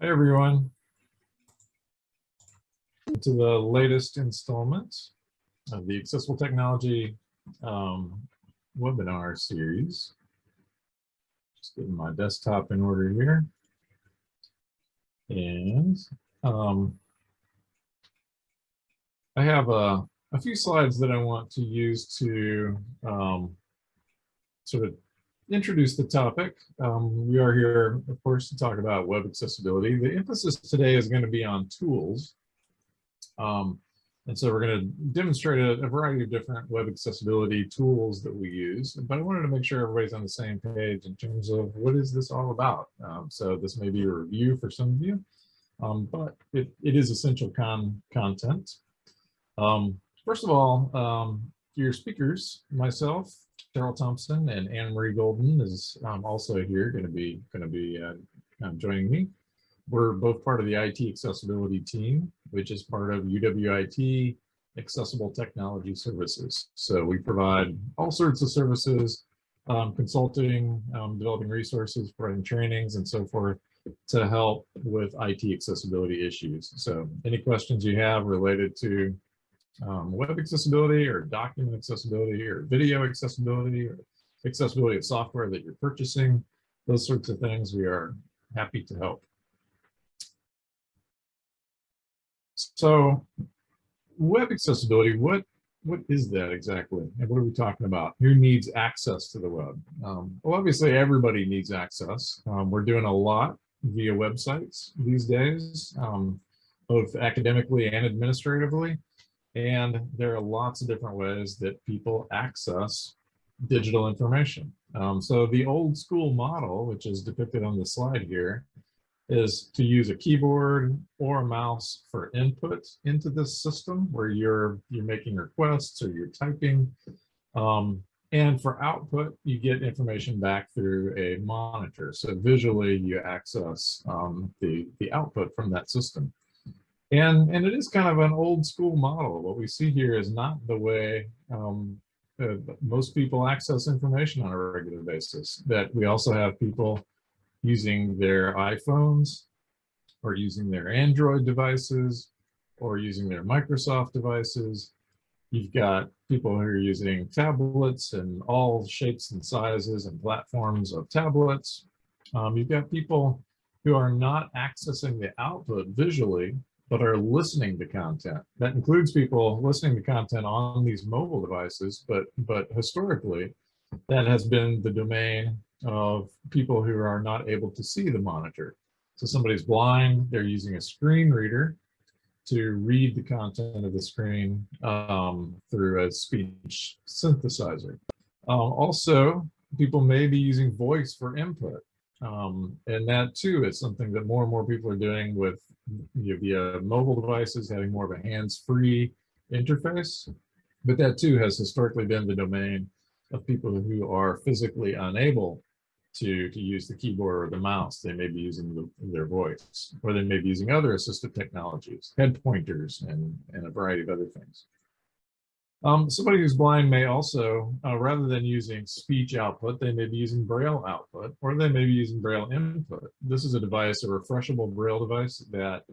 Hi, everyone. To the latest installment of the Accessible Technology um, webinar series. Just getting my desktop in order here. And um, I have a, a few slides that I want to use to um, sort of introduce the topic. Um, we are here, of course, to talk about web accessibility. The emphasis today is going to be on tools. Um, and so we're going to demonstrate a, a, variety of different web accessibility tools that we use. But I wanted to make sure everybody's on the same page in terms of what is this all about. Um, so this may be a review for some of you, um, but it, it is essential con content. Um, first of all, um, your speakers, myself, Terrill Thompson and Anna Marie Golden is um, also here, going to be going to be uh, um, joining me. We're both part of the IT accessibility team, which is part of UWIT Accessible Technology Services. So we provide all sorts of services, um, consulting, um, developing resources, providing trainings, and so forth to help with IT accessibility issues. So any questions you have related to um, web accessibility or document accessibility or video accessibility or accessibility of software that you're purchasing, those sorts of things, we are happy to help. So web accessibility, what what is that exactly? And what are we talking about? Who needs access to the web? Um, well, obviously everybody needs access. Um, we're doing a lot via websites these days, um, both academically and administratively. And there are lots of different ways that people access digital information. Um, so the old school model, which is depicted on the slide here, is to use a keyboard or a mouse for input into this system where you're you're making requests or you're typing. Um, and for output, you get information back through a monitor. So visually, you access um, the, the output from that system. And, and it is kind of an old school model. What we see here is not the way um, uh, most people access information on a regular basis. That we also have people using their iPhones or using their Android devices or using their Microsoft devices. You've got people who are using tablets and all shapes and sizes and platforms of tablets. Um, you've got people who are not accessing the output visually, but are listening to content. That includes people listening to content on these mobile devices, but, but historically, that has been the domain of people who are not able to see the monitor. So somebody's blind, they're using a screen reader to read the content of the screen um, through a speech synthesizer. Um, also, people may be using voice for input. Um, and that too is something that more and more people are doing with you know, via mobile devices, having more of a hands-free interface. But that too has historically been the domain of people who are physically unable to, to use the keyboard or the mouse. They may be using the, their voice, or they may be using other assistive technologies, head pointers, and, and a variety of other things. Um, somebody who's blind may also, uh, rather than using speech output, they may be using Braille output, or they may be using Braille input. This is a device, a refreshable Braille device that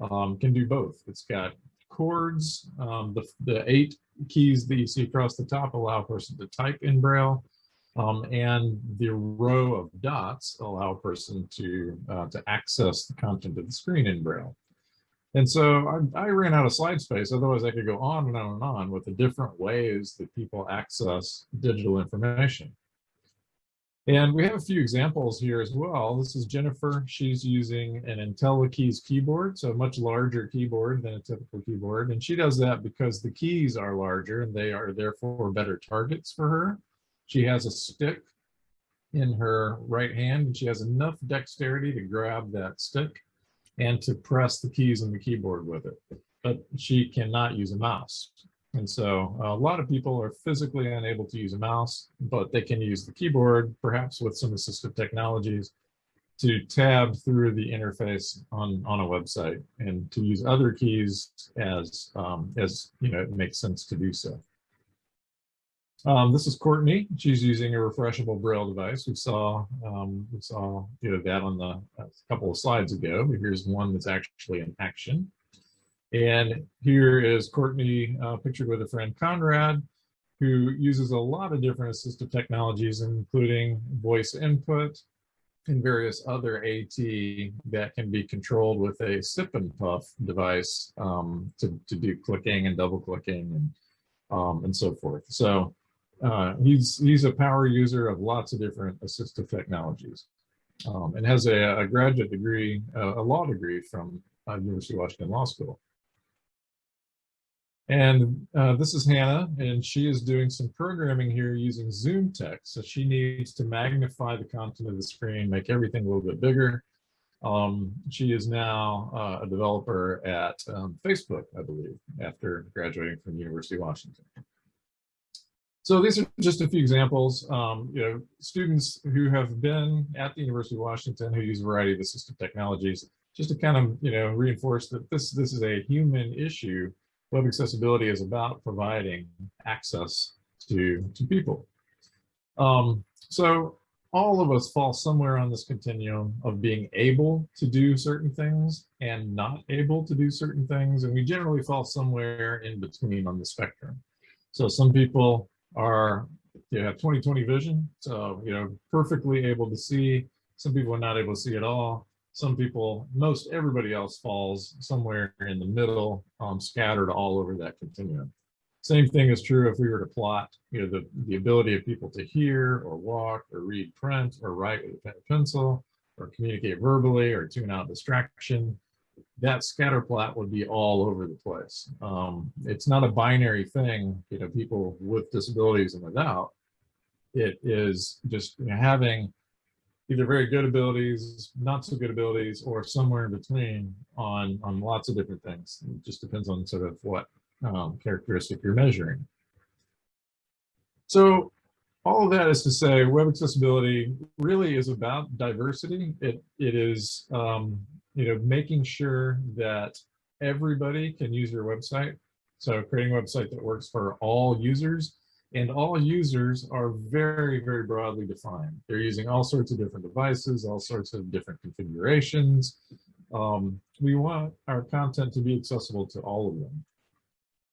um, can do both. It's got chords, um, the, the eight keys that you see across the top allow a person to type in Braille, um, and the row of dots allow a person to, uh, to access the content of the screen in Braille. And so I, I, ran out of slide space. Otherwise, I could go on and on and on with the different ways that people access digital information. And we have a few examples here as well. This is Jennifer. She's using an IntelliKeys keyboard, so a much larger keyboard than a typical keyboard. And she does that because the keys are larger and they are therefore better targets for her. She has a stick in her right hand and she has enough dexterity to grab that stick and to press the keys on the keyboard with it. But she cannot use a mouse. And so a lot of people are physically unable to use a mouse, but they can use the keyboard, perhaps with some assistive technologies, to tab through the interface on, on a website and to use other keys as, um, as you know, it makes sense to do so. Um, this is Courtney. She's using a refreshable braille device. We saw um, we saw you know that on the a couple of slides ago. But here's one that's actually in action. And here is Courtney uh, pictured with a friend Conrad, who uses a lot of different assistive technologies, including voice input and various other AT that can be controlled with a sip and puff device um, to, to do clicking and double clicking and, um, and so forth. So uh, he's, he's a power user of lots of different assistive technologies um, and has a, a graduate degree, a law degree from uh, University of Washington Law School. And uh, this is Hannah, and she is doing some programming here using ZoomText. So she needs to magnify the content of the screen, make everything a little bit bigger. Um, she is now uh, a developer at um, Facebook, I believe, after graduating from University of Washington. So these are just a few examples. Um, you know, students who have been at the University of Washington who use a variety of assistive technologies, just to kind of you know reinforce that this this is a human issue web accessibility is about providing access to, to people. Um, so all of us fall somewhere on this continuum of being able to do certain things and not able to do certain things. And we generally fall somewhere in between on the spectrum. So some people are, have 20/20 vision. So, you know, perfectly able to see. Some people are not able to see at all some people, most everybody else falls somewhere in the middle, um, scattered all over that continuum. Same thing is true if we were to plot, you know, the, the ability of people to hear or walk or read print or write with a pen pencil or communicate verbally or tune out distraction. That scatter plot would be all over the place. Um, it's not a binary thing, you know, people with disabilities and without. It is just you know, having either very good abilities, not so good abilities, or somewhere in between on, on lots of different things. It just depends on sort of what um, characteristic you're measuring. So all of that is to say web accessibility really is about diversity. It, it is, um, you know, making sure that everybody can use your website. So creating a website that works for all users and all users are very, very broadly defined. They're using all sorts of different devices, all sorts of different configurations. Um, we want our content to be accessible to all of them.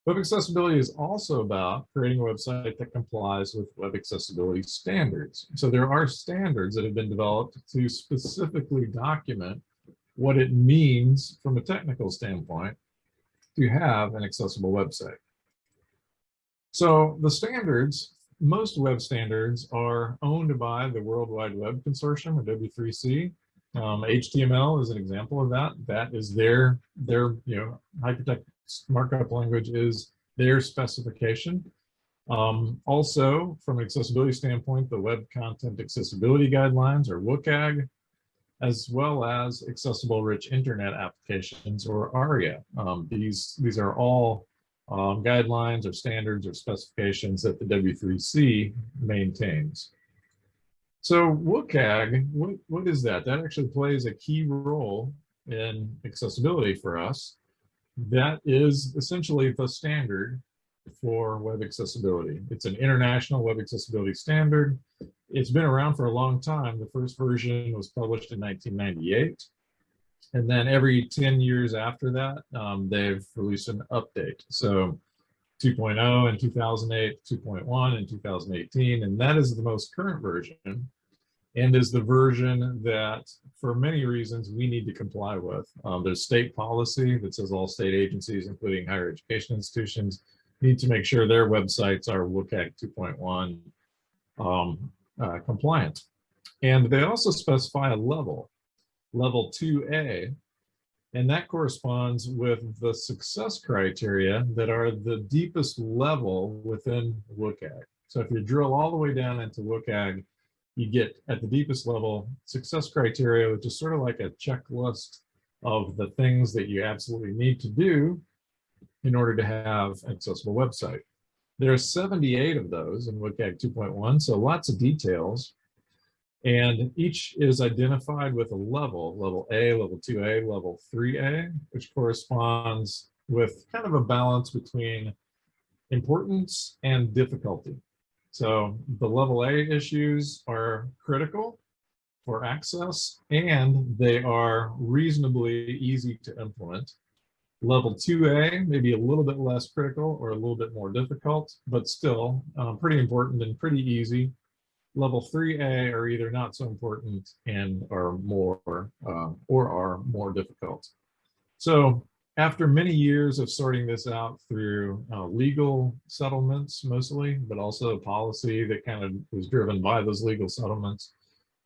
Web accessibility is also about creating a website that complies with web accessibility standards. So there are standards that have been developed to specifically document what it means from a technical standpoint to have an accessible website. So the standards, most web standards are owned by the World Wide Web Consortium or W3C. Um, HTML is an example of that. That is their, their you know, hypertext markup language is their specification. Um, also, from an accessibility standpoint, the Web Content Accessibility Guidelines or WCAG, as well as Accessible Rich Internet Applications or ARIA. Um, these, these are all um, guidelines or standards or specifications that the W3C maintains. So WCAG, what, what is that? That actually plays a key role in accessibility for us. That is essentially the standard for web accessibility. It's an international web accessibility standard. It's been around for a long time. The first version was published in 1998. And then every 10 years after that, um, they've released an update. So 2.0 in 2008, 2.1 in 2018, and that is the most current version and is the version that for many reasons we need to comply with. Um, there's state policy that says all state agencies, including higher education institutions, need to make sure their websites are WCAG 2.1 um, uh, compliant. And they also specify a level level 2A, and that corresponds with the success criteria that are the deepest level within WCAG. So if you drill all the way down into WCAG, you get at the deepest level success criteria, which is sort of like a checklist of the things that you absolutely need to do in order to have an accessible website. There are 78 of those in WCAG 2.1, so lots of details. And each is identified with a level, level A, level 2A, level 3A, which corresponds with kind of a balance between importance and difficulty. So the level A issues are critical for access and they are reasonably easy to implement. Level 2A, maybe a little bit less critical or a little bit more difficult, but still um, pretty important and pretty easy. Level 3A are either not so important and are more uh, or are more difficult. So after many years of sorting this out through uh, legal settlements mostly, but also policy that kind of was driven by those legal settlements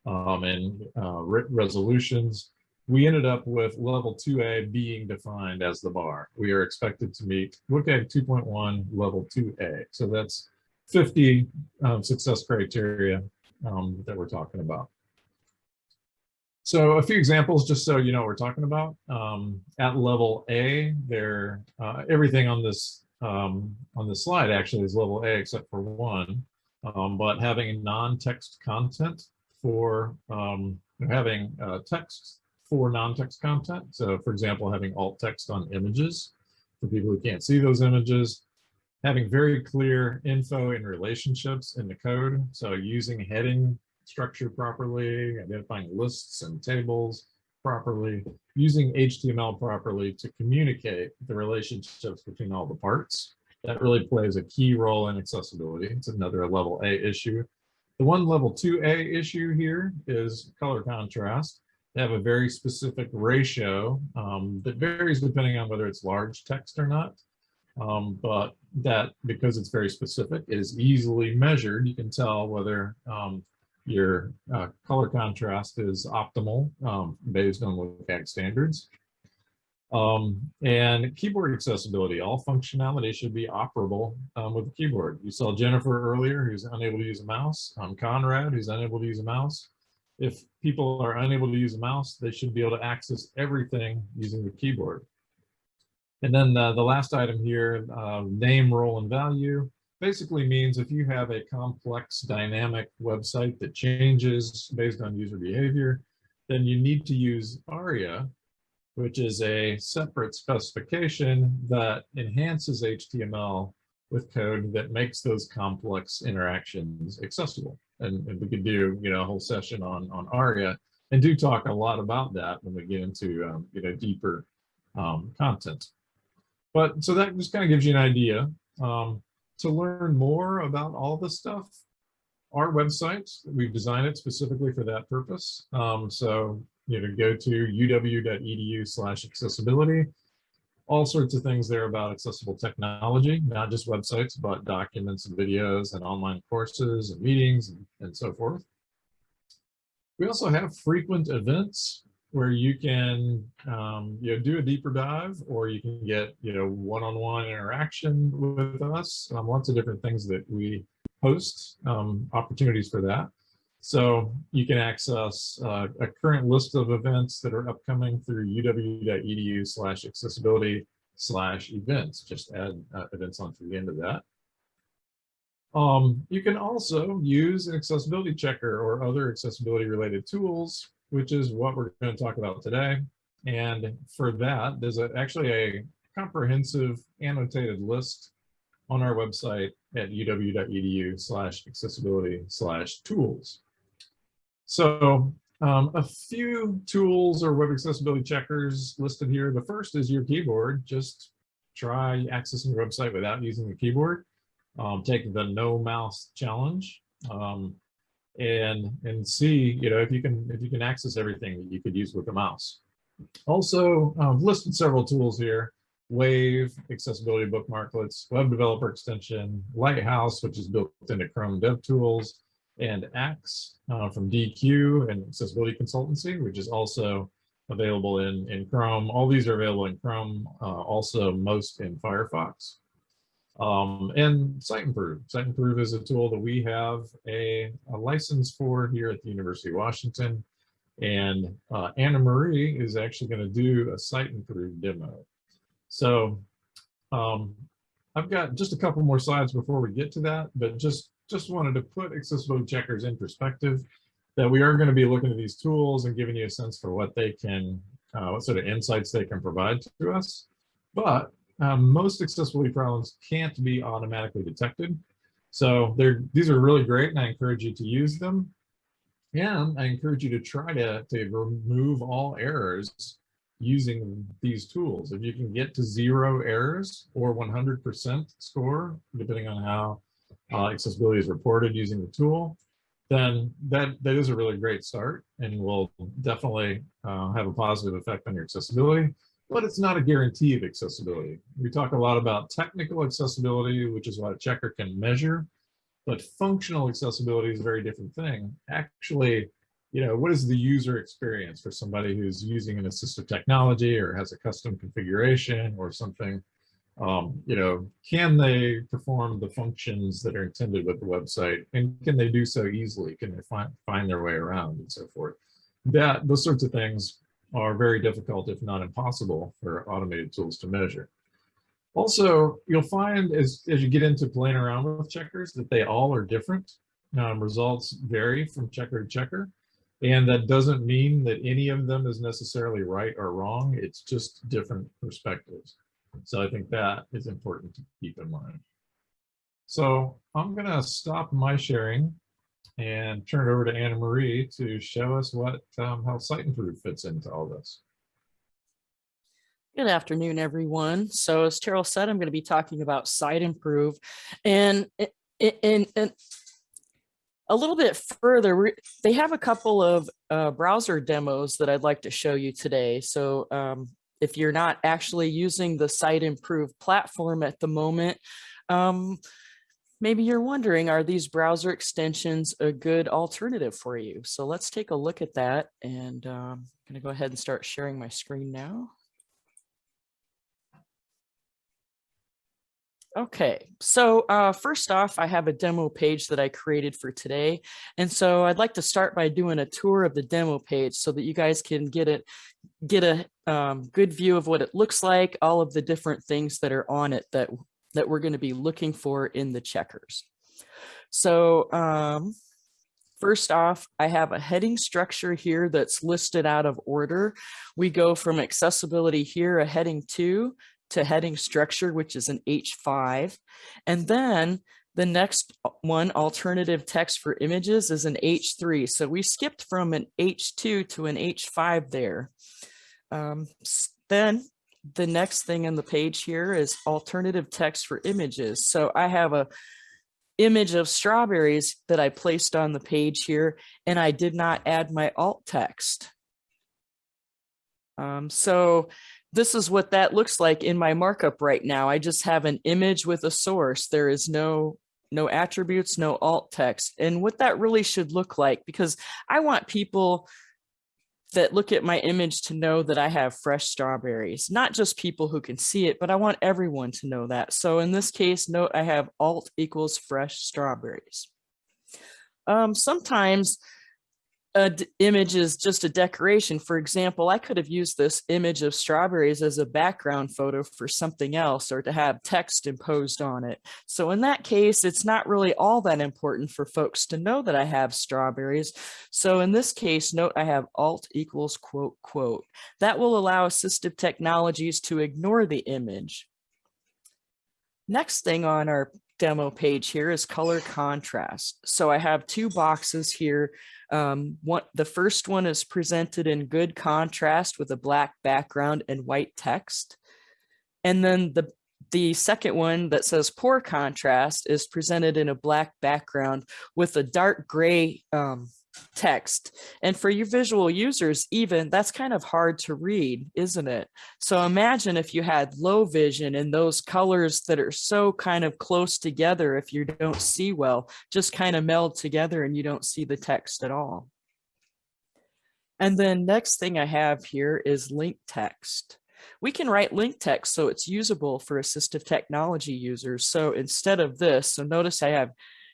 um, and uh, resolutions, we ended up with level 2A being defined as the bar. We are expected to meet WCAG 2.1 level 2A. So that's 50 um, success criteria um, that we're talking about. So a few examples, just so you know what we're talking about. Um, at level A, there uh, everything on this um, on the slide actually is level A except for one. Um, but having non-text content for um, having uh, text for non-text content. So for example, having alt text on images for people who can't see those images, having very clear info and relationships in the code. So using heading structure properly, identifying lists and tables properly, using HTML properly to communicate the relationships between all the parts. That really plays a key role in accessibility. It's another level A issue. The one level 2A issue here is color contrast. They have a very specific ratio um, that varies depending on whether it's large text or not. Um, but that, because it's very specific, is easily measured. You can tell whether um, your uh, color contrast is optimal um, based on WCAG standards. Um, and keyboard accessibility, all functionality should be operable um, with the keyboard. You saw Jennifer earlier, who's unable to use a mouse. Conrad, who's unable to use a mouse. If people are unable to use a mouse, they should be able to access everything using the keyboard. And then uh, the last item here, uh, name, role, and value basically means if you have a complex dynamic website that changes based on user behavior, then you need to use ARIA, which is a separate specification that enhances HTML with code that makes those complex interactions accessible. And, and we could do, you know, a whole session on, on ARIA and do talk a lot about that when we get into, um, you know, deeper um, content. But so that just kind of gives you an idea. Um, to learn more about all this stuff, our website, we've designed it specifically for that purpose. Um, so, you know, go to uw.edu slash accessibility. All sorts of things there about accessible technology, not just websites, but documents and videos and online courses and meetings and, and so forth. We also have frequent events where you can um, you know do a deeper dive or you can get you know one-on-one -on -one interaction with us um, lots of different things that we host um, opportunities for that so you can access uh, a current list of events that are upcoming through uw.edu slash accessibility slash events just add uh, events onto the end of that um, you can also use an accessibility checker or other accessibility related tools which is what we're going to talk about today. And for that, there's a, actually a comprehensive annotated list on our website at uw.edu slash accessibility slash tools. So um, a few tools or web accessibility checkers listed here. The first is your keyboard. Just try accessing your website without using the keyboard. Um, take the no mouse challenge. Um, and and see you know if you can if you can access everything that you could use with a mouse also um, listed several tools here wave accessibility bookmarklets web developer extension lighthouse which is built into chrome dev tools and axe uh, from Deque and accessibility consultancy which is also available in in chrome all these are available in chrome uh, also most in firefox um, and Siteimprove. Site Improve is a tool that we have a, a license for here at the University of Washington. And uh, Anna Marie is actually going to do a Siteimprove demo. So um, I've got just a couple more slides before we get to that, but just, just wanted to put accessibility checkers in perspective that we are going to be looking at these tools and giving you a sense for what they can, uh, what sort of insights they can provide to us. But um, most accessibility problems can't be automatically detected. So they're, these are really great and I encourage you to use them. And I encourage you to try to, to remove all errors using these tools. If you can get to zero errors or 100% score, depending on how uh, accessibility is reported using the tool, then that, that is a really great start and will definitely uh, have a positive effect on your accessibility, but it's not a guarantee of accessibility. We talk a lot about technical accessibility, which is what a checker can measure, but functional accessibility is a very different thing. Actually, you know, what is the user experience for somebody who's using an assistive technology or has a custom configuration or something? Um, you know, can they perform the functions that are intended with the website and can they do so easily? Can they find, find their way around and so forth? That, those sorts of things are very difficult, if not impossible, for automated tools to measure. Also, you'll find as, as you get into playing around with checkers that they all are different. Um, results vary from checker to checker. And that doesn't mean that any of them is necessarily right or wrong. It's just different perspectives. So I think that is important to keep in mind. So I'm going to stop my sharing and turn it over to Anna Marie to show us what um, how Siteimprove fits into all this. Good afternoon, everyone. So as Terrill said, I'm going to be talking about Siteimprove and and, in, a little bit further, they have a couple of uh, browser demos that I'd like to show you today. So um, if you're not actually using the Siteimprove platform at the moment, um, maybe you're wondering, are these browser extensions a good alternative for you? So let's take a look at that. And um, I'm going to go ahead and start sharing my screen now. Okay, so uh, first off, I have a demo page that I created for today. And so I'd like to start by doing a tour of the demo page so that you guys can get it, get a um, good view of what it looks like, all of the different things that are on it that, that we're gonna be looking for in the checkers. So um, First off, I have a heading structure here that's listed out of order. We go from accessibility here, a heading two, to heading structure, which is an H5. And then the next one, alternative text for images, is an H3. So we skipped from an H2 to an H5 there. Um, then the next thing on the page here is alternative text for images. So I have a image of strawberries that I placed on the page here, and I did not add my alt text. Um, so this is what that looks like in my markup right now. I just have an image with a source. There is no no attributes, no alt text. And what that really should look like, because I want people that look at my image to know that I have fresh strawberries, not just people who can see it, but I want everyone to know that. So in this case, note I have alt equals fresh strawberries. Um, sometimes a image is just a decoration. For example, I could have used this image of strawberries as a background photo for something else or to have text imposed on it. So in that case, it's not really all that important for folks to know that I have strawberries. So in this case, note I have alt equals quote, quote. That will allow assistive technologies to ignore the image. Next thing on our demo page here is color contrast. So I have two boxes here um, what the first one is presented in good contrast with a black background and white text. And then the, the second one that says poor contrast is presented in a black background with a dark gray um, text. And for your visual users, even that's kind of hard to read, isn't it? So imagine if you had low vision and those colors that are so kind of close together, if you don't see well, just kind of meld together and you don't see the text at all. And then next thing I have here is link text. We can write link text so it's usable for assistive technology users. So instead of this, so notice I have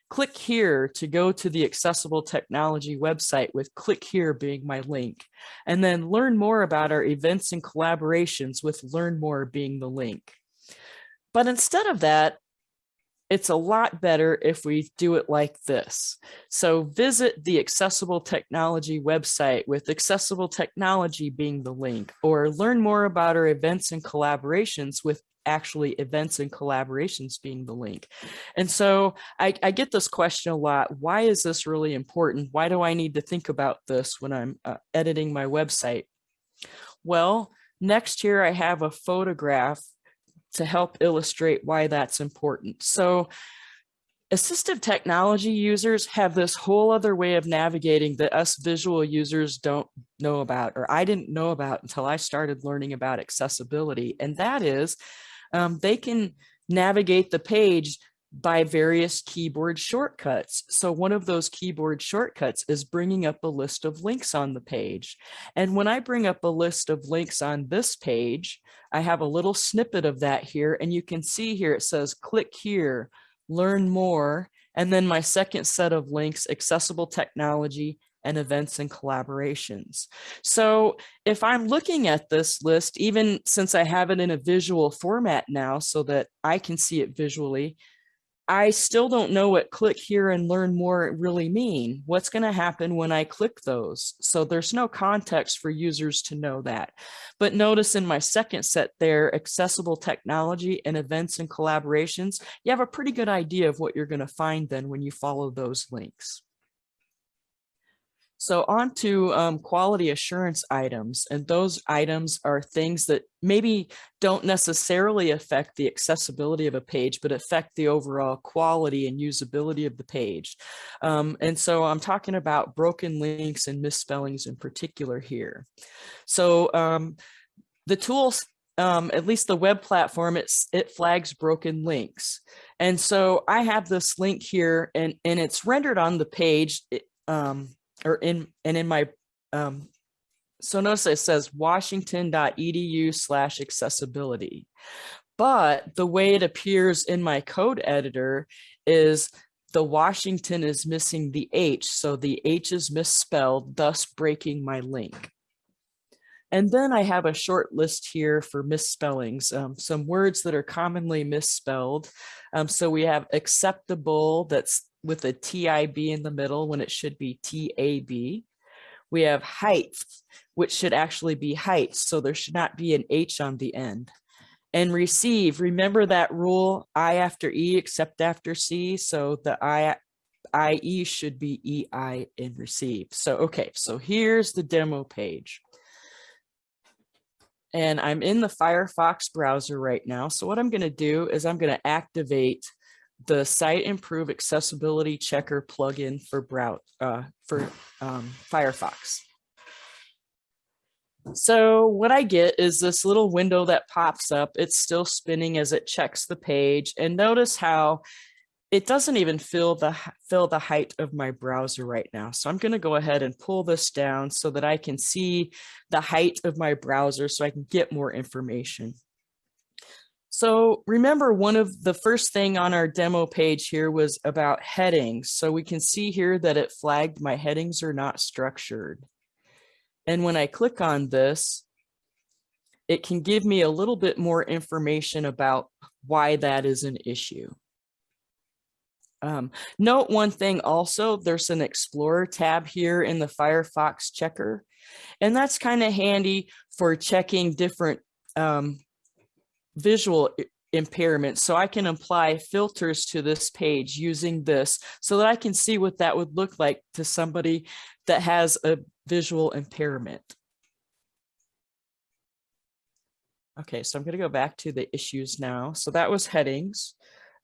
Click here to go to the accessible technology website with click here being my link, and then learn more about our events and collaborations with learn more being the link. But instead of that, it's a lot better if we do it like this. So visit the accessible technology website with accessible technology being the link, or learn more about our events and collaborations with actually events and collaborations being the link. And so I, I get this question a lot. Why is this really important? Why do I need to think about this when I'm uh, editing my website? Well, next here I have a photograph to help illustrate why that's important. So assistive technology users have this whole other way of navigating that us visual users don't know about, or I didn't know about until I started learning about accessibility. And that is um, they can navigate the page by various keyboard shortcuts. So one of those keyboard shortcuts is bringing up a list of links on the page. And when I bring up a list of links on this page, I have a little snippet of that here. And you can see here, it says, click here, learn more. And then my second set of links, accessible technology and events and collaborations. So if I'm looking at this list, even since I have it in a visual format now so that I can see it visually, I still don't know what click here and learn more really mean. What's going to happen when I click those? So there's no context for users to know that. But notice in my second set there, accessible technology and events and collaborations, you have a pretty good idea of what you're going to find then when you follow those links. So on to um, quality assurance items, and those items are things that maybe don't necessarily affect the accessibility of a page, but affect the overall quality and usability of the page. Um, and so I'm talking about broken links and misspellings in particular here. So um, the tools um, at least the web platform, it's, it flags broken links. And so I have this link here and, and it's rendered on the page. It, um, or in and in my um, so notice it says washington.edu slash accessibility. But the way it appears in my code editor is the Washington is missing the H. So the H is misspelled, thus breaking my link. And then I have a short list here for misspellings, um, some words that are commonly misspelled. Um, so we have acceptable, that's with a TIB in the middle when it should be TAB. We have height, which should actually be heights. So there should not be an H on the end. And receive, remember that rule, I after E except after C. So the I, IE should be EI in receive. So, okay, so here's the demo page. And I'm in the Firefox browser right now. So what I'm gonna do is I'm gonna activate the Siteimprove Accessibility Checker plugin for brow uh, for um, Firefox. So what I get is this little window that pops up. It's still spinning as it checks the page. And notice how it doesn't even fill the fill the height of my browser right now. So I'm going to go ahead and pull this down so that I can see the height of my browser so I can get more information. So remember one of the first thing on our demo page here was about headings. So we can see here that it flagged my headings are not structured. And when I click on this, it can give me a little bit more information about why that is an issue. Um, note one thing also, there's an Explorer tab here in the Firefox checker, and that's kind of handy for checking different um, visual impairment. So I can apply filters to this page using this so that I can see what that would look like to somebody that has a visual impairment. Okay, so I'm going to go back to the issues now. So that was headings.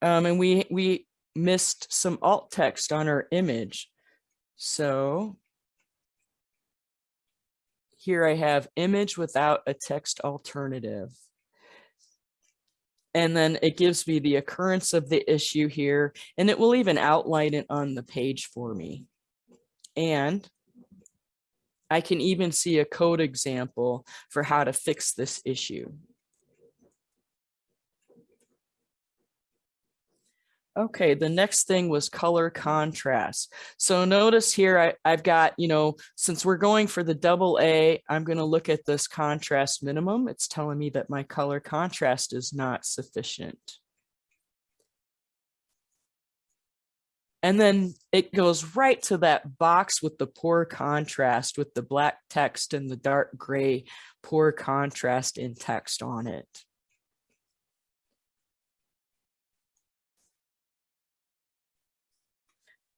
Um, and we, we missed some alt text on our image. So here I have image without a text alternative. And then it gives me the occurrence of the issue here, and it will even outline it on the page for me. And I can even see a code example for how to fix this issue. Okay, the next thing was color contrast. So notice here I, I've got, you know, since we're going for the double A, I'm going to look at this contrast minimum. It's telling me that my color contrast is not sufficient. And then it goes right to that box with the poor contrast with the black text and the dark gray poor contrast in text on it.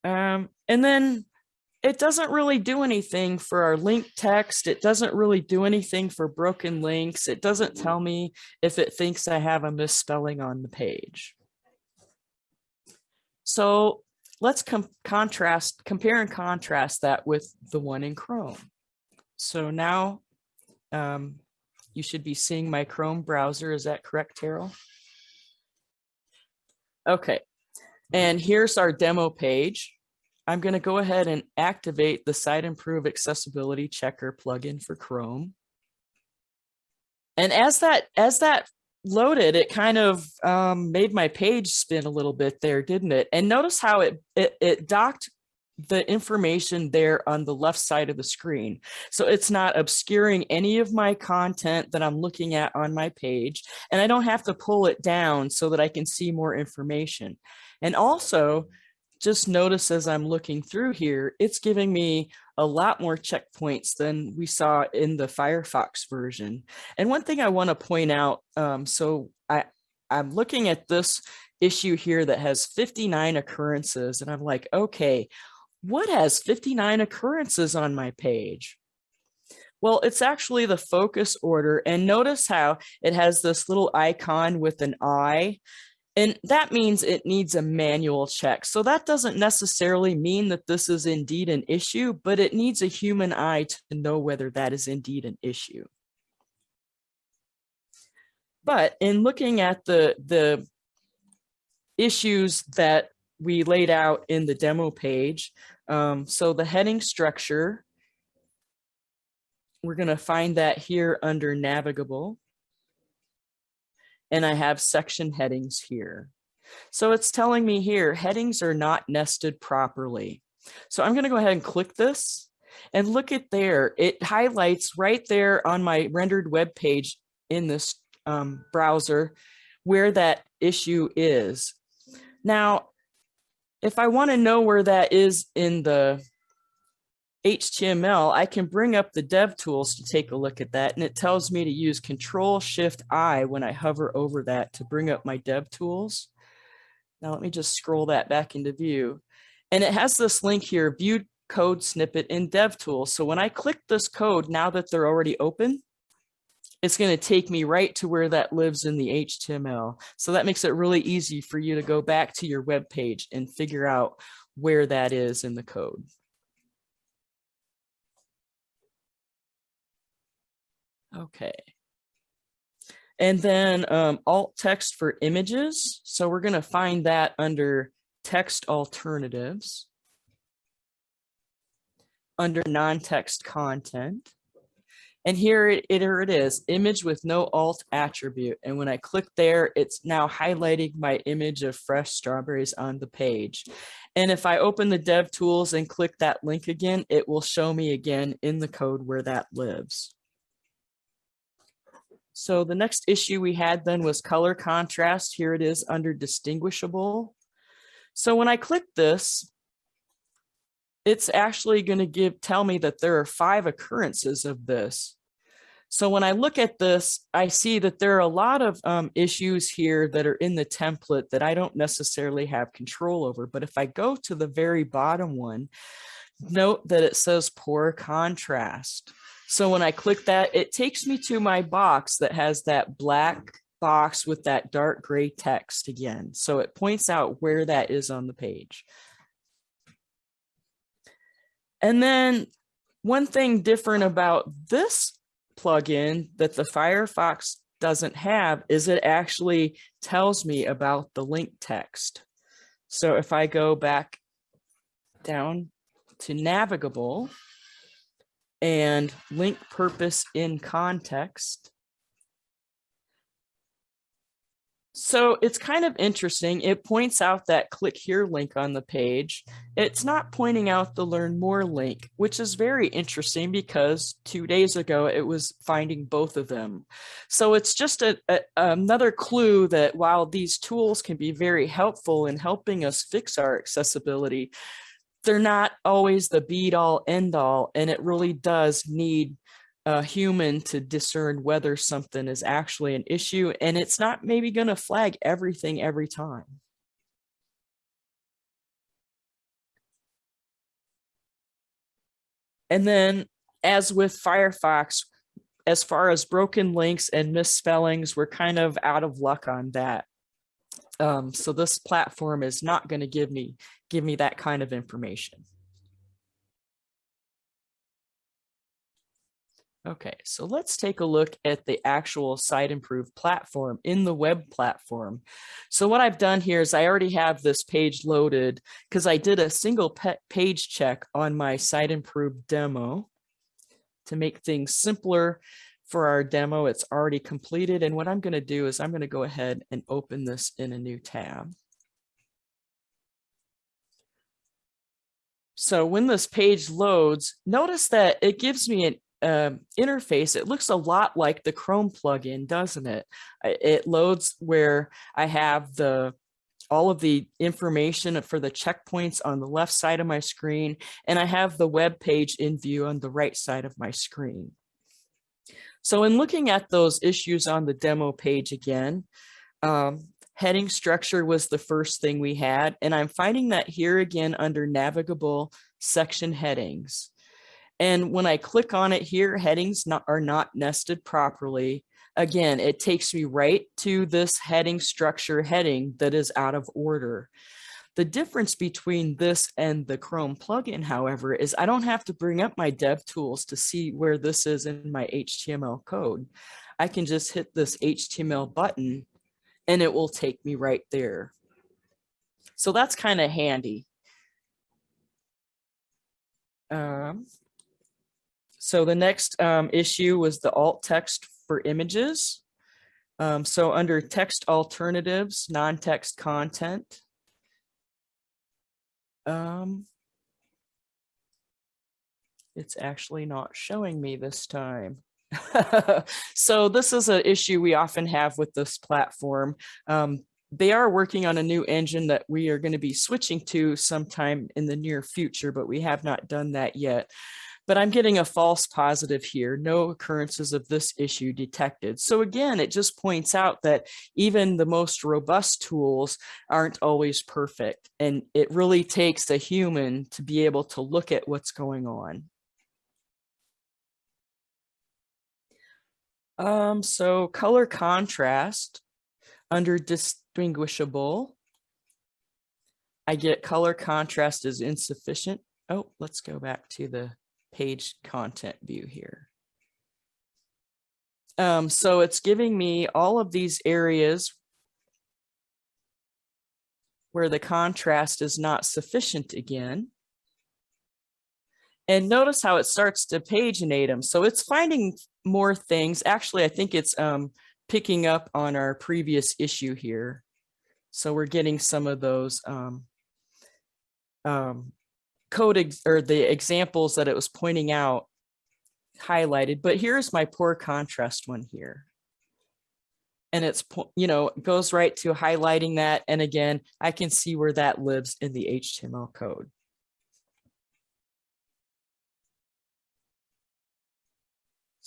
Um, and then it doesn't really do anything for our link text. It doesn't really do anything for broken links. It doesn't tell me if it thinks I have a misspelling on the page. So let's com contrast, compare and contrast that with the one in Chrome. So now um, you should be seeing my Chrome browser. Is that correct, Terrill? Okay, and here's our demo page. I'm going to go ahead and activate the Siteimprove Accessibility Checker plugin for Chrome. And as that as that loaded, it kind of um, made my page spin a little bit there, didn't it? And notice how it, it, it docked the information there on the left side of the screen. So it's not obscuring any of my content that I'm looking at on my page. And I don't have to pull it down so that I can see more information. And also, just notice as I'm looking through here, it's giving me a lot more checkpoints than we saw in the Firefox version. And one thing I want to point out, um, so I, I'm looking at this issue here that has 59 occurrences, and I'm like, okay, what has 59 occurrences on my page? Well, it's actually the focus order. And notice how it has this little icon with an eye. And that means it needs a manual check. So that doesn't necessarily mean that this is indeed an issue, but it needs a human eye to know whether that is indeed an issue. But in looking at the, the issues that we laid out in the demo page, um, so the heading structure, we're going to find that here under navigable and I have section headings here. So it's telling me here, headings are not nested properly. So I'm gonna go ahead and click this and look at there. It highlights right there on my rendered web page in this um, browser where that issue is. Now, if I wanna know where that is in the HTML, I can bring up the dev tools to take a look at that. And it tells me to use control shift I when I hover over that to bring up my dev tools. Now let me just scroll that back into view. And it has this link here, view code snippet in dev tools. So when I click this code, now that they're already open, it's going to take me right to where that lives in the HTML. So that makes it really easy for you to go back to your web page and figure out where that is in the code. Okay. And then um, alt text for images. So we're going to find that under text alternatives. Under non-text content. And here it, here it is, image with no alt attribute. And when I click there, it's now highlighting my image of fresh strawberries on the page. And if I open the dev tools and click that link again, it will show me again in the code where that lives. So the next issue we had then was color contrast. Here it is under distinguishable. So when I click this, it's actually going to give tell me that there are five occurrences of this. So when I look at this, I see that there are a lot of um, issues here that are in the template that I don't necessarily have control over. But if I go to the very bottom one, note that it says poor contrast. So when I click that, it takes me to my box that has that black box with that dark gray text again. So it points out where that is on the page. And then one thing different about this plugin that the Firefox doesn't have is it actually tells me about the link text. So if I go back down to navigable, and link purpose in context. So it's kind of interesting. It points out that click here link on the page. It's not pointing out the learn more link, which is very interesting because two days ago it was finding both of them. So it's just a, a, another clue that while these tools can be very helpful in helping us fix our accessibility, they're not always the be all end all, and it really does need a human to discern whether something is actually an issue and it's not maybe going to flag everything every time. And then as with Firefox, as far as broken links and misspellings, we're kind of out of luck on that. Um, so this platform is not going to give me give me that kind of information. Okay, so let's take a look at the actual Site Siteimprove platform in the web platform. So what I've done here is I already have this page loaded because I did a single page check on my Site Siteimprove demo to make things simpler for our demo. It's already completed. And what I'm going to do is I'm going to go ahead and open this in a new tab. So when this page loads, notice that it gives me an uh, interface, it looks a lot like the Chrome plugin, doesn't it? It loads where I have the all of the information for the checkpoints on the left side of my screen, and I have the web page in view on the right side of my screen. So in looking at those issues on the demo page again, um, heading structure was the first thing we had, and I'm finding that here again under navigable section headings. And when I click on it here, headings not, are not nested properly. Again, it takes me right to this heading structure heading that is out of order. The difference between this and the Chrome plugin, however, is I don't have to bring up my dev tools to see where this is in my HTML code. I can just hit this HTML button and it will take me right there. So that's kind of handy. Um, so the next um, issue was the alt text for images. Um, so under text alternatives, non-text content. Um, it's actually not showing me this time. so this is an issue we often have with this platform. Um, they are working on a new engine that we are going to be switching to sometime in the near future, but we have not done that yet but I'm getting a false positive here, no occurrences of this issue detected. So again, it just points out that even the most robust tools aren't always perfect. And it really takes a human to be able to look at what's going on. Um, so color contrast under distinguishable, I get color contrast is insufficient. Oh, let's go back to the page content view here. Um, so it's giving me all of these areas where the contrast is not sufficient again. And notice how it starts to paginate them. So it's finding more things. Actually, I think it's um, picking up on our previous issue here. So we're getting some of those um, um, code or the examples that it was pointing out highlighted, but here's my poor contrast one here. And it's, you know, goes right to highlighting that. And again, I can see where that lives in the HTML code.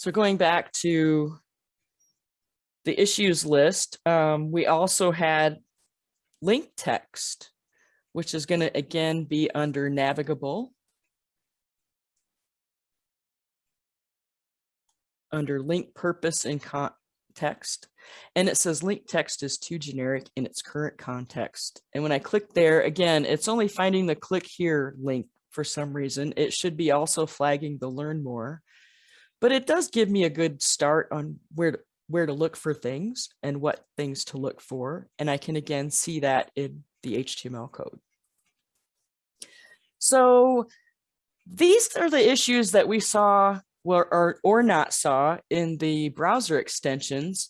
So going back to the issues list, um, we also had link text which is going to again be under navigable. Under link purpose and context. And it says link text is too generic in its current context. And when I click there, again, it's only finding the click here link for some reason. It should be also flagging the learn more. But it does give me a good start on where to, where to look for things and what things to look for. And I can again see that in the HTML code. So these are the issues that we saw or, or, not saw in the browser extensions.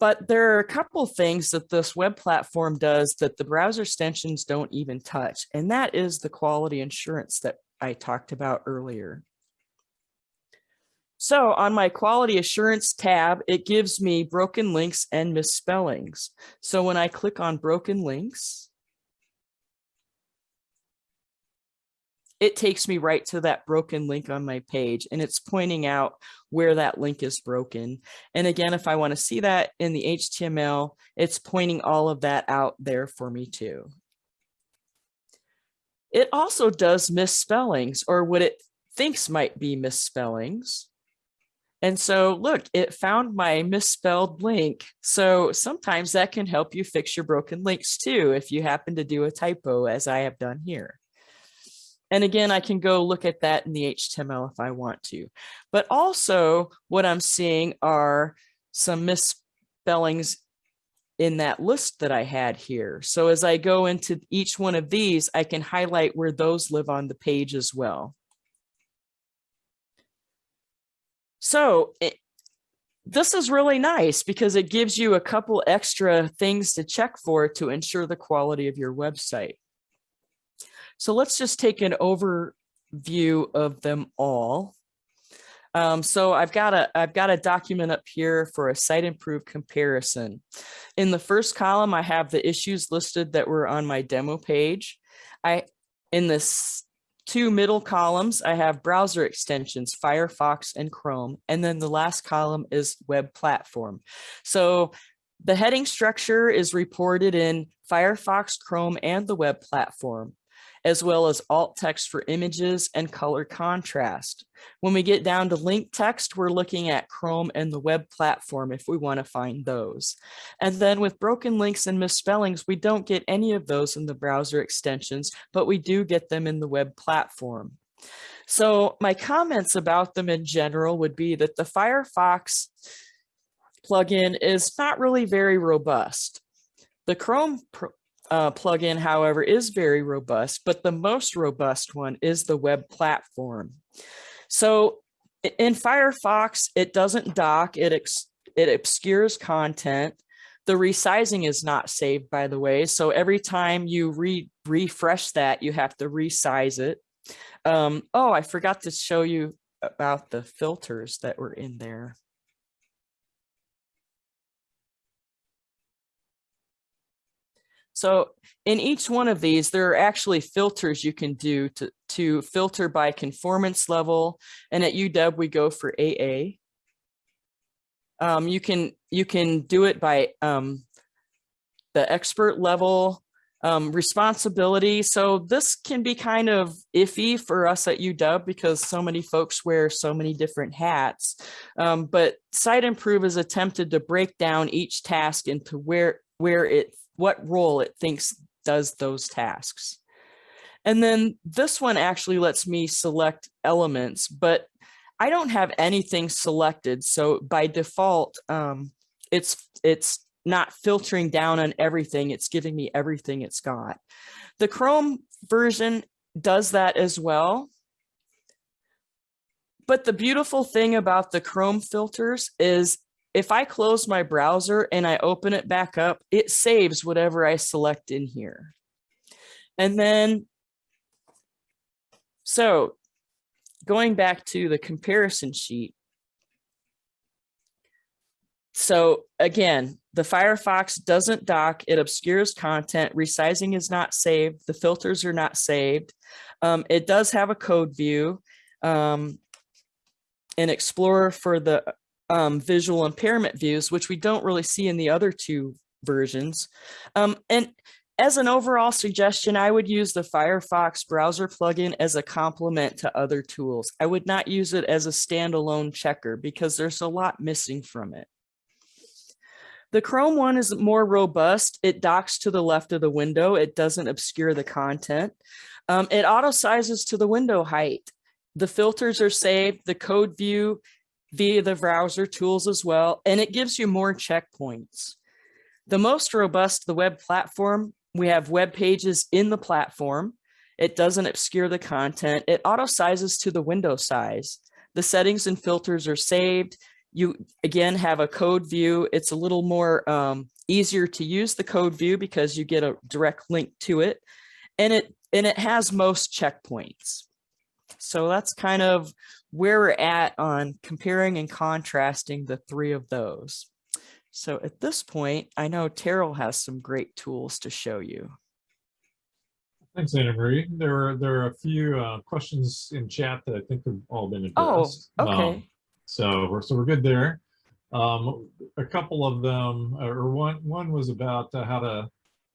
But there are a couple things that this web platform does that the browser extensions don't even touch, and that is the quality assurance that I talked about earlier. So on my quality assurance tab, it gives me broken links and misspellings. So when I click on broken links, it takes me right to that broken link on my page and it's pointing out where that link is broken. And again, if I want to see that in the HTML, it's pointing all of that out there for me too. It also does misspellings or what it thinks might be misspellings. And so look, it found my misspelled link. So sometimes that can help you fix your broken links too, if you happen to do a typo as I have done here. And again, I can go look at that in the HTML if I want to. But also what I'm seeing are some misspellings in that list that I had here. So as I go into each one of these, I can highlight where those live on the page as well. So it, this is really nice because it gives you a couple extra things to check for to ensure the quality of your website. So let's just take an overview of them all. Um, so I've got a I've got a document up here for a Siteimprove comparison. In the first column, I have the issues listed that were on my demo page. I in this two middle columns, I have browser extensions, Firefox and Chrome. And then the last column is web platform. So the heading structure is reported in Firefox, Chrome, and the web platform as well as alt text for images and color contrast. When we get down to link text, we're looking at Chrome and the web platform if we want to find those. And then with broken links and misspellings, we don't get any of those in the browser extensions, but we do get them in the web platform. So my comments about them in general would be that the Firefox plugin is not really very robust. The Chrome uh, plugin, however, is very robust, but the most robust one is the web platform. So in Firefox, it doesn't dock, it, it obscures content. The resizing is not saved, by the way. So every time you re refresh that, you have to resize it. Um, oh, I forgot to show you about the filters that were in there. So in each one of these, there are actually filters you can do to, to filter by conformance level. And at UW, we go for AA. Um, you can you can do it by um, the expert level um, responsibility. So this can be kind of iffy for us at UW because so many folks wear so many different hats. Um, but Siteimprove has attempted to break down each task into where where it what role it thinks does those tasks. And then this one actually lets me select elements, but I don't have anything selected. So by default, um, it's, it's not filtering down on everything. It's giving me everything it's got. The Chrome version does that as well. But the beautiful thing about the Chrome filters is if I close my browser and I open it back up, it saves whatever I select in here. And then, so going back to the comparison sheet. So again, the Firefox doesn't dock, it obscures content, resizing is not saved, the filters are not saved. Um, it does have a code view, um, an Explorer for the um, visual impairment views, which we don't really see in the other two versions. Um, and as an overall suggestion, I would use the Firefox browser plugin as a complement to other tools. I would not use it as a standalone checker because there's a lot missing from it. The Chrome one is more robust. It docks to the left of the window. It doesn't obscure the content. Um, it auto sizes to the window height. The filters are saved. The code view via the browser tools as well, and it gives you more checkpoints. The most robust, the web platform, we have web pages in the platform. It doesn't obscure the content. It auto sizes to the window size. The settings and filters are saved. You again have a code view. It's a little more um, easier to use the code view because you get a direct link to it and it and it has most checkpoints. So that's kind of where we're at on comparing and contrasting the three of those. So at this point, I know Terrill has some great tools to show you. Thanks, Anna Marie. There are, there are a few uh, questions in chat that I think have all been Oh, addressed. Um, okay. So we're, so we're good there. Um, a couple of them, uh, or one, one was about uh, how to,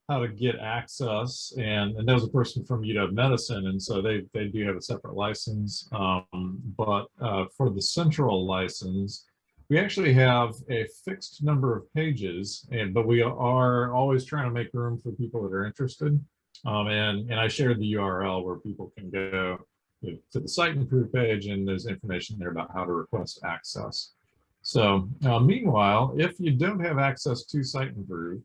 how to get access and, and that was a person from UW Medicine. And so they, they do have a separate license. Um, but uh, for the central license, we actually have a fixed number of pages and, but we are always trying to make room for people that are interested. Um, and, and I shared the URL where people can go to the Siteimprove page and there's information there about how to request access. So uh, meanwhile, if you don't have access to Siteimprove,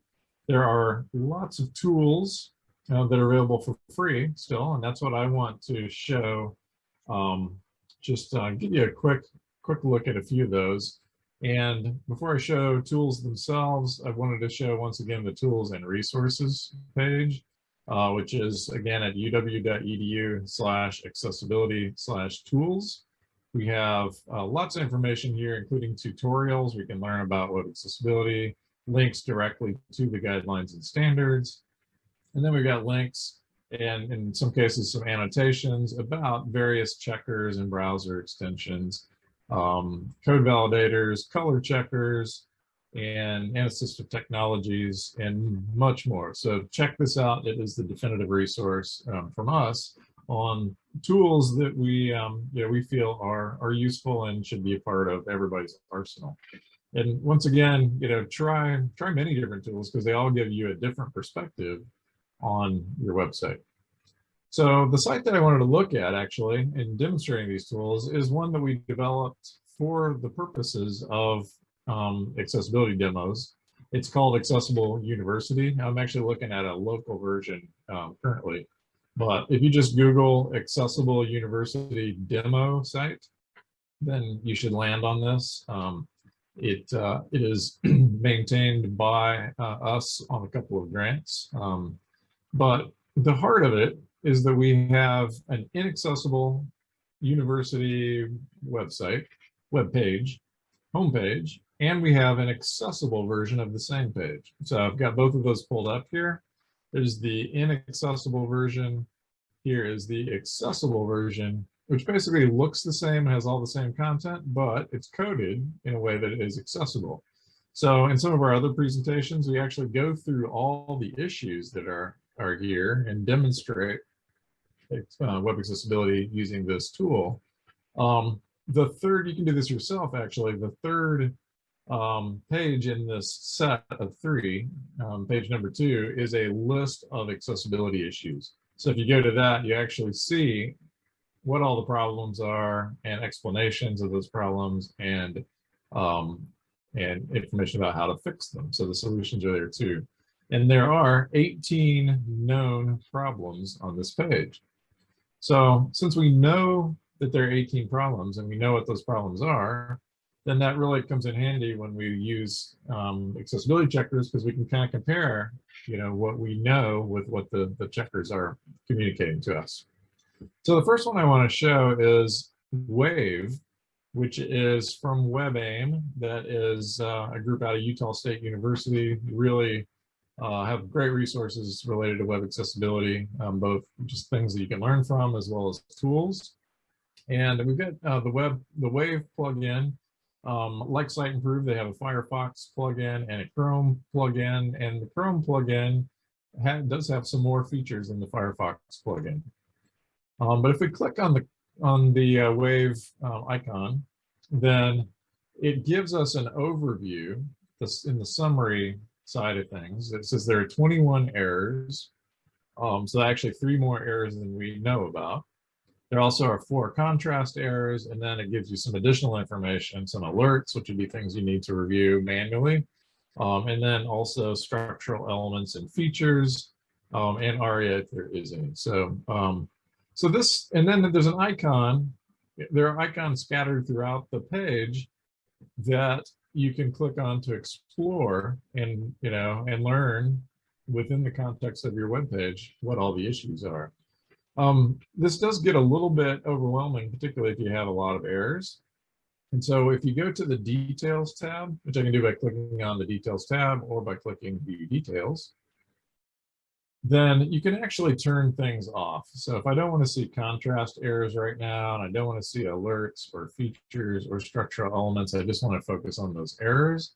there are lots of tools uh, that are available for free still, and that's what I want to show. Um, just uh, give you a quick quick look at a few of those. And before I show tools themselves, I wanted to show once again the tools and resources page uh, which is again at uw.edu slash accessibility slash tools. We have uh, lots of information here, including tutorials. We can learn about web accessibility, links directly to the guidelines and standards. And then we've got links and in some cases, some annotations about various checkers and browser extensions, um, code validators, color checkers, and, assistive technologies and much more. So check this out. It is the definitive resource um, from us on tools that we um, know, we feel are are useful and should be a part of everybody's arsenal. And once again, you know, try try many different tools because they all give you a different perspective on your website. So the site that I wanted to look at actually in demonstrating these tools is one that we developed for the purposes of um, accessibility demos. It's called Accessible University. I'm actually looking at a local version um, currently, but if you just Google Accessible University demo site, then you should land on this. Um, it uh, it is maintained by uh, us on a couple of grants, um, but the heart of it is that we have an inaccessible university website, web page, homepage, and we have an accessible version of the same page. So I've got both of those pulled up here. There's the inaccessible version. Here is the accessible version, which basically looks the same, has all the same content, but it's coded in a way that it is accessible. So in some of our other presentations, we actually go through all the issues that are, are here and demonstrate uh, web accessibility using this tool. Um, the third, you can do this yourself actually, the third um, page in this set of three, um, page number two, is a list of accessibility issues. So if you go to that, you actually see what all the problems are and explanations of those problems and um, and information about how to fix them. So the solutions are there too. And there are 18 known problems on this page. So since we know that there are 18 problems and we know what those problems are, then that really comes in handy when we use um, accessibility checkers because we can kind of compare, you know, what we know with what the, the checkers are communicating to us. So the first one I want to show is WAVE, which is from WebAIM. That is uh, a group out of Utah State University. Really uh, have great resources related to web accessibility, um, both just things that you can learn from as well as tools. And we've got uh, the web, the Wave plugin um, like Siteimprove, they have a Firefox plugin and a Chrome plugin, and the Chrome plugin does have some more features than the Firefox plugin. Um, but if we click on the on the uh, Wave um, icon, then it gives us an overview this, in the summary side of things. It says there are 21 errors. Um, so actually three more errors than we know about. There also are four contrast errors, and then it gives you some additional information, some alerts, which would be things you need to review manually. Um, and then also structural elements and features, um, and ARIA if there is any. So, um, so this, and then there's an icon. There are icons scattered throughout the page that you can click on to explore and, you know, and learn within the context of your web page what all the issues are. Um, this does get a little bit overwhelming, particularly if you have a lot of errors. And so if you go to the details tab, which I can do by clicking on the details tab or by clicking view details, then you can actually turn things off. So if I don't want to see contrast errors right now, and I don't want to see alerts or features or structural elements, I just want to focus on those errors.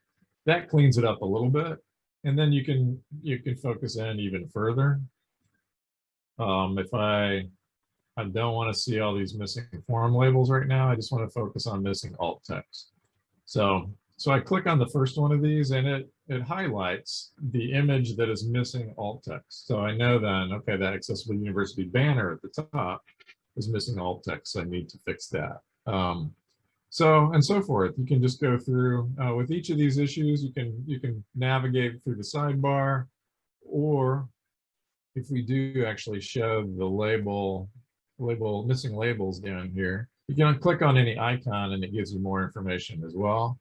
That cleans it up a little bit. And then you can you can focus in even further. Um, if I I don't want to see all these missing form labels right now, I just want to focus on missing alt text. So so I click on the first one of these and it, it highlights the image that is missing alt text. So I know then, okay, that Accessible University banner at the top is missing alt text. So I need to fix that. Um, so and so forth. You can just go through uh, with each of these issues. You can you can navigate through the sidebar, or if we do actually show the label label missing labels down here, you can click on any icon and it gives you more information as well.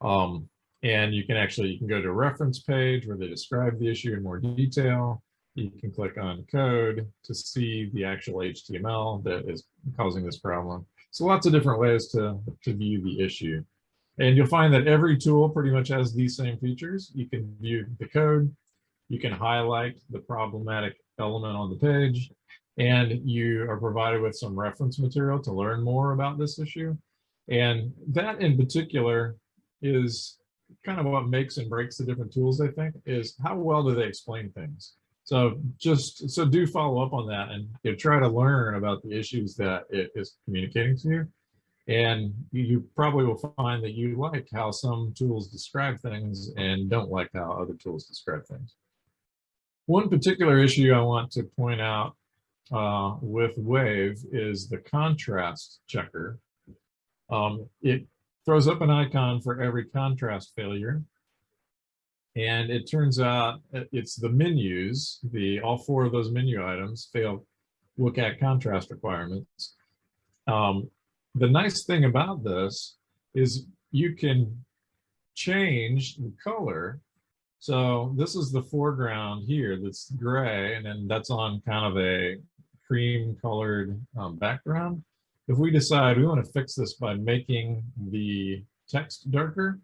Um, and you can actually, you can go to a reference page where they describe the issue in more detail. You can click on code to see the actual HTML that is causing this problem. So lots of different ways to, to view the issue. And you'll find that every tool pretty much has these same features. You can view the code, you can highlight the problematic element on the page, and you are provided with some reference material to learn more about this issue. And that in particular is kind of what makes and breaks the different tools, I think, is how well do they explain things. So just so do follow up on that and you know, try to learn about the issues that it is communicating to you. And you probably will find that you like how some tools describe things and don't like how other tools describe things. One particular issue I want to point out uh, with Wave is the contrast checker. Um, it throws up an icon for every contrast failure. And it turns out it's the menus, the all four of those menu items fail WCAG contrast requirements. Um, the nice thing about this is you can change the color. So this is the foreground here that's gray, and then that's on kind of a cream colored um, background. If we decide we want to fix this by making the text darker,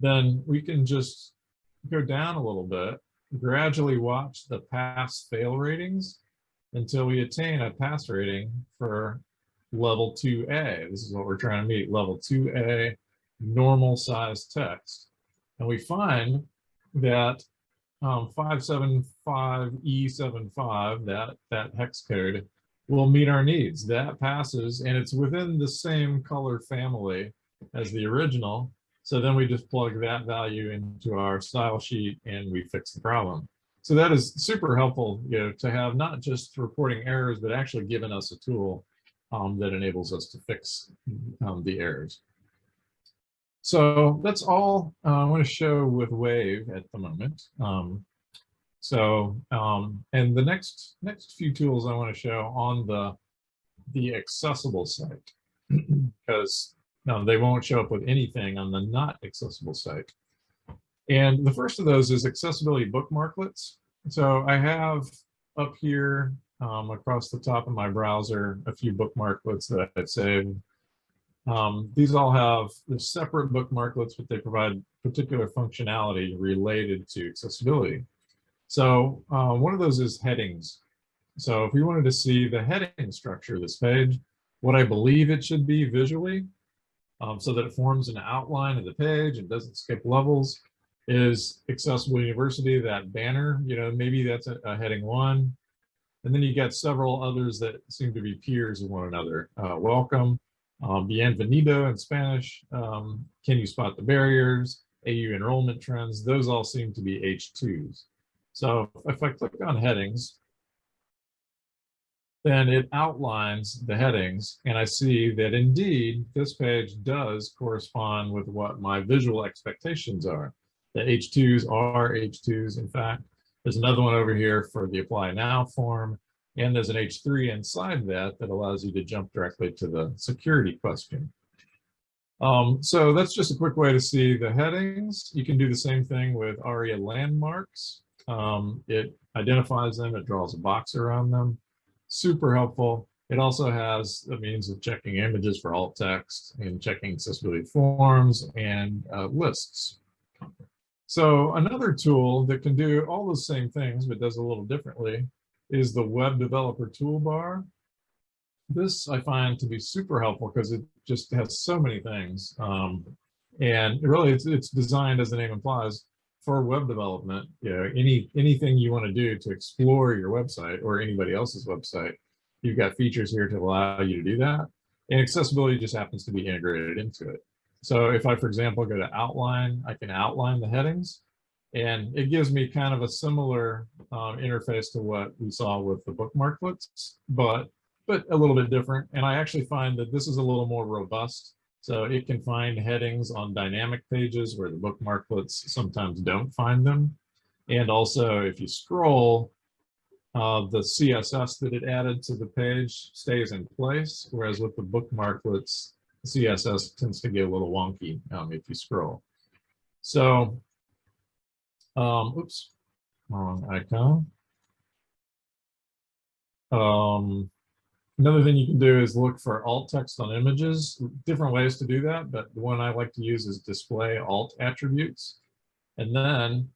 then we can just go down a little bit, gradually watch the pass fail ratings until we attain a pass rating for level 2A. This is what we're trying to meet, level 2A normal size text. And we find that um, 575E75, that, that hex code, will meet our needs. That passes and it's within the same color family as the original. So then we just plug that value into our style sheet and we fix the problem. So that is super helpful you know, to have not just reporting errors, but actually giving us a tool um, that enables us to fix um, the errors. So that's all uh, I want to show with Wave at the moment. Um, so, um, and the next next few tools I want to show on the the accessible site, because no, they won't show up with anything on the not accessible site. And the first of those is accessibility bookmarklets. So I have up here um, across the top of my browser a few bookmarklets that I've saved. Um, these all have the separate bookmarklets, but they provide particular functionality related to accessibility. So uh, one of those is headings. So if we wanted to see the heading structure of this page, what I believe it should be visually, um, so that it forms an outline of the page and doesn't skip levels, is Accessible University, that banner, you know, maybe that's a, a heading one. And then you get several others that seem to be peers of one another. Uh, welcome, um, bienvenido in Spanish, um, can you spot the barriers, AU enrollment trends, those all seem to be H2s. So if I click on headings, then it outlines the headings and I see that indeed this page does correspond with what my visual expectations are. The H2s are H2s. In fact, there's another one over here for the apply now form. And there's an H3 inside that that allows you to jump directly to the security question. Um, so that's just a quick way to see the headings. You can do the same thing with ARIA landmarks. Um, it identifies them, it draws a box around them. Super helpful. It also has a means of checking images for alt text and checking accessibility forms and uh, lists. So another tool that can do all those same things, but does a little differently, is the web developer toolbar. This I find to be super helpful because it just has so many things. Um, and really it's, it's designed as the name implies for web development, you know, any, anything you want to do to explore your website or anybody else's website, you've got features here to allow you to do that. And accessibility just happens to be integrated into it. So if I, for example, go to outline, I can outline the headings and it gives me kind of a similar um, interface to what we saw with the bookmarklets, but but a little bit different. And I actually find that this is a little more robust. So it can find headings on dynamic pages where the bookmarklets sometimes don't find them. And also if you scroll, uh, the CSS that it added to the page stays in place, whereas with the bookmarklets, CSS tends to get a little wonky um, if you scroll. So, um, oops, wrong icon. Um, another thing you can do is look for alt text on images, different ways to do that, but the one I like to use is display alt attributes. And then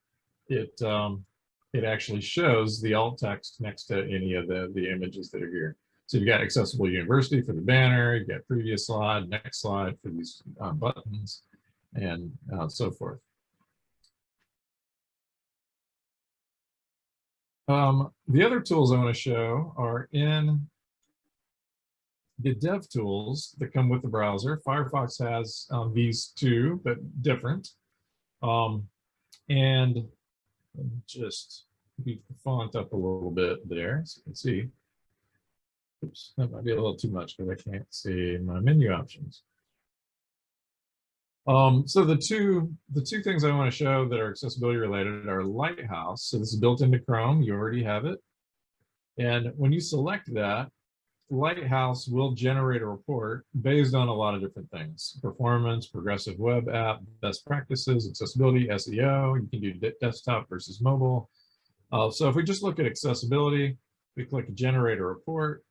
it, um, it actually shows the alt text next to any of the, the images that are here. So you've got accessible university for the banner, you've got previous slide, next slide for these uh, buttons, and uh, so forth. Um, the other tools I want to show are in the dev tools that come with the browser. Firefox has um, these two, but different. Um, and just beef the font up a little bit there so you can see. Oops, that might be a little too much because I can't see my menu options. Um, so the two the two things I want to show that are accessibility related are Lighthouse. So this is built into Chrome. You already have it. And when you select that, Lighthouse will generate a report based on a lot of different things. Performance, progressive web app, best practices, accessibility, SEO. You can do desktop versus mobile. Uh, so if we just look at accessibility, we click generate a report.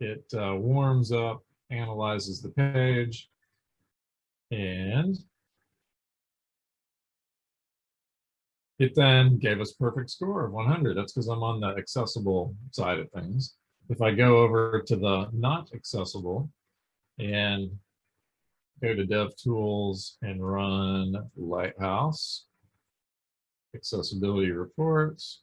It uh, warms up, analyzes the page, and it then gave us perfect score of 100. That's because I'm on the accessible side of things. If I go over to the not accessible and go to dev tools and run Lighthouse, accessibility reports,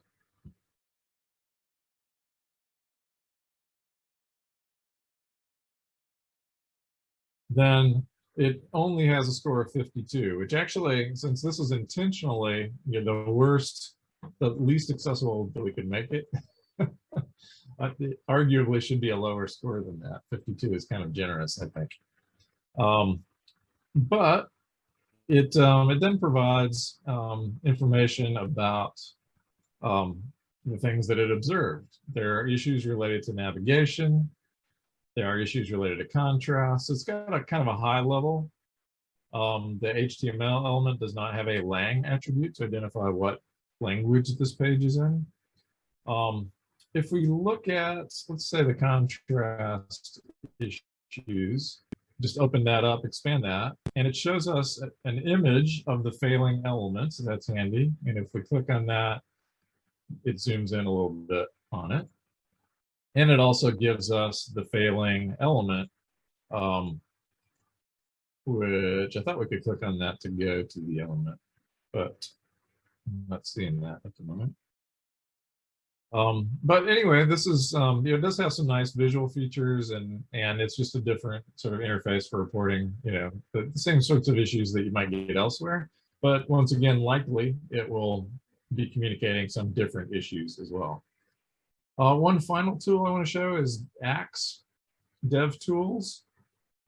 then it only has a score of 52, which actually, since this is intentionally you know, the worst, the least accessible that we could make it arguably should be a lower score than that. 52 is kind of generous, I think. Um, but it, um, it then provides um, information about um, the things that it observed. There are issues related to navigation, there are issues related to contrast. It's got a kind of a high level. Um, the HTML element does not have a lang attribute to identify what language this page is in. Um, if we look at, let's say the contrast issues, just open that up, expand that, and it shows us an image of the failing element, so that's handy. And if we click on that, it zooms in a little bit on it. And it also gives us the failing element, um, which I thought we could click on that to go to the element, but I'm not seeing that at the moment. Um, but anyway, this is, um, you know, it does have some nice visual features and, and it's just a different sort of interface for reporting, you know, the, the same sorts of issues that you might get elsewhere. But once again, likely it will be communicating some different issues as well. Uh, one final tool I want to show is Axe Dev Tools.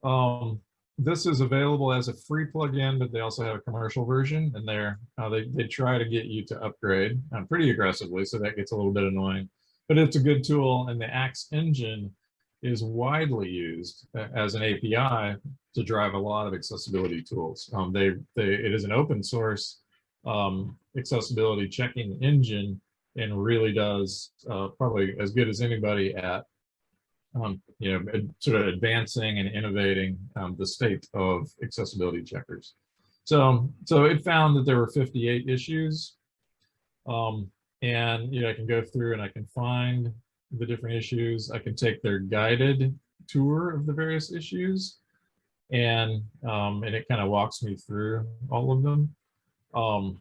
Um, this is available as a free plugin, but they also have a commercial version, and they're uh, they they try to get you to upgrade uh, pretty aggressively, so that gets a little bit annoying. But it's a good tool, and the Axe engine is widely used as an API to drive a lot of accessibility tools. Um, they, they, it is an open source um, accessibility checking engine and really does uh, probably as good as anybody at um, you know, sort of advancing and innovating um, the state of accessibility checkers. So, so it found that there were 58 issues. Um, and, you know, I can go through and I can find the different issues. I can take their guided tour of the various issues. And, um, and it kind of walks me through all of them. Um,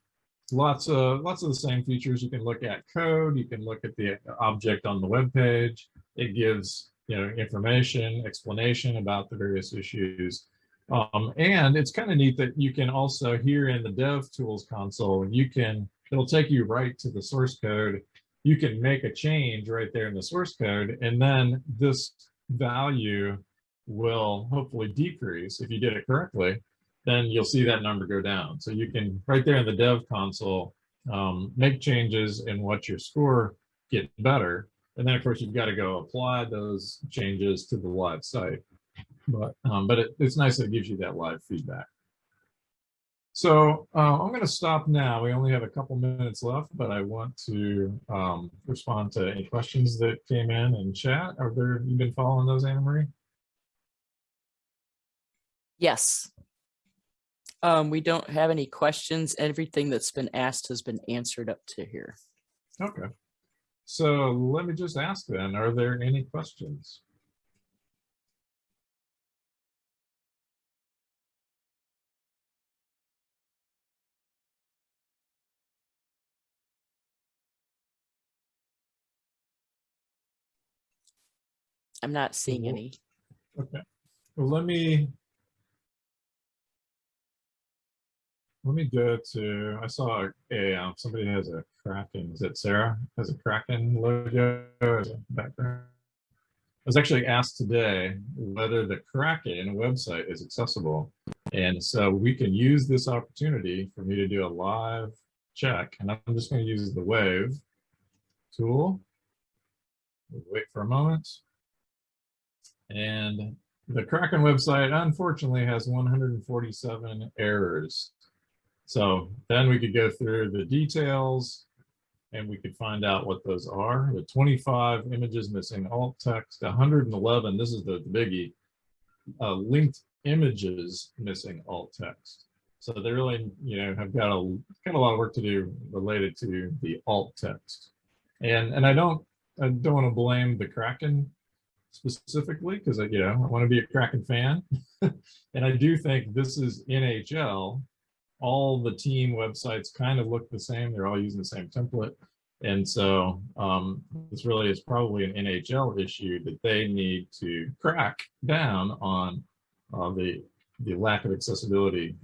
lots of, lots of the same features. You can look at code. You can look at the object on the web page. It gives, you know, information, explanation about the various issues. Um, and it's kind of neat that you can also here in the dev tools console, you can, it'll take you right to the source code. You can make a change right there in the source code, and then this value will hopefully decrease if you did it correctly, then you'll see that number go down. So you can right there in the dev console, um, make changes and watch your score get better. And then of course you've got to go apply those changes to the live site. But, um, but it, it's nice that it gives you that live feedback. So uh, I'm going to stop now. We only have a couple minutes left, but I want to um, respond to any questions that came in in chat. Are there, you been following those, Anna Marie? Yes. Um, we don't have any questions. Everything that's been asked has been answered up to here. Okay. So let me just ask then, are there any questions? I'm not seeing any. Okay. Well, let me. Let me go to, I saw a, um, somebody has a Kraken, is it Sarah? Has a Kraken logo as a background? I was actually asked today whether the Kraken website is accessible. And so we can use this opportunity for me to do a live check, and I'm just going to use the Wave tool. Wait for a moment. And the Kraken website unfortunately has 147 errors. So then we could go through the details and we could find out what those are. The 25 images missing alt text, 111, this is the, biggie, uh, linked images missing alt text. So they really, you know, have got a got a lot of work to do related to the alt text. And and I don't I don't want to blame the Kraken specifically because I, you know, I want to be a Kraken fan. and I do think this is NHL. All the team websites kind of look the same. They're all using the same template. And so um, this really is probably an NHL issue that they need to crack down on uh, the, the lack of accessibility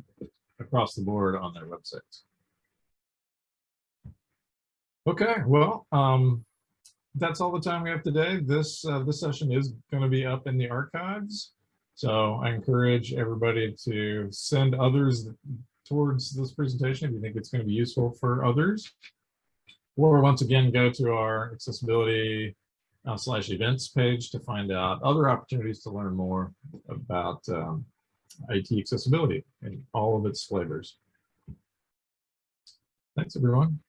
across the board on their websites. Okay, well, um, that's all the time we have today. This uh, this session is going to be up in the archives. So I encourage everybody to send others towards this presentation if you think it's going to be useful for others. Or once again, go to our accessibility uh, slash events page to find out other opportunities to learn more about um, IT accessibility in all of its flavors. Thanks, everyone.